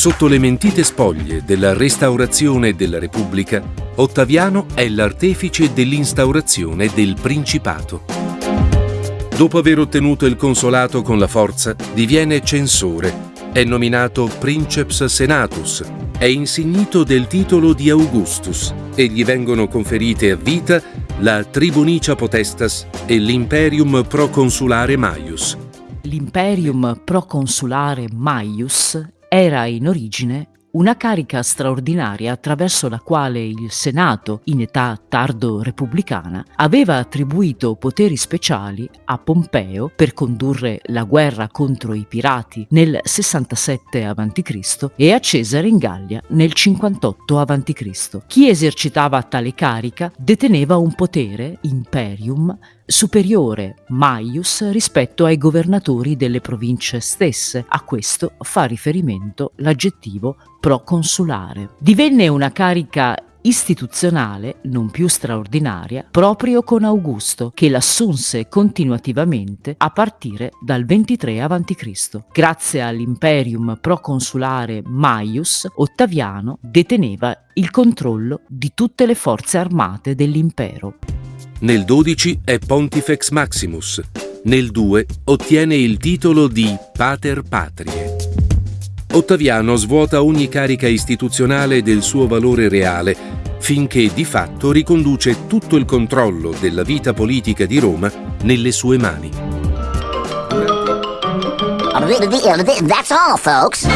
Sotto le mentite spoglie della restaurazione della Repubblica, Ottaviano è l'artefice dell'instaurazione del Principato. Dopo aver ottenuto il consolato con la forza, diviene censore, è nominato Princeps Senatus, è insignito del titolo di Augustus e gli vengono conferite a vita la Tribunicia Potestas e l'Imperium Proconsulare Maius. L'Imperium Proconsulare Maius era in origine una carica straordinaria attraverso la quale il Senato, in età tardo repubblicana, aveva attribuito poteri speciali a Pompeo per condurre la guerra contro i pirati nel 67 a.C. e a Cesare in Gallia nel 58 a.C. Chi esercitava tale carica deteneva un potere, imperium, superiore Maius rispetto ai governatori delle province stesse. A questo fa riferimento l'aggettivo proconsulare. Divenne una carica istituzionale, non più straordinaria, proprio con Augusto, che l'assunse continuativamente a partire dal 23 a.C. Grazie all'imperium proconsulare Maius, Ottaviano deteneva il controllo di tutte le forze armate dell'impero. Nel 12 è Pontifex Maximus. Nel 2 ottiene il titolo di Pater Patrie. Ottaviano svuota ogni carica istituzionale del suo valore reale finché di fatto riconduce tutto il controllo della vita politica di Roma nelle sue mani. That's all, folks.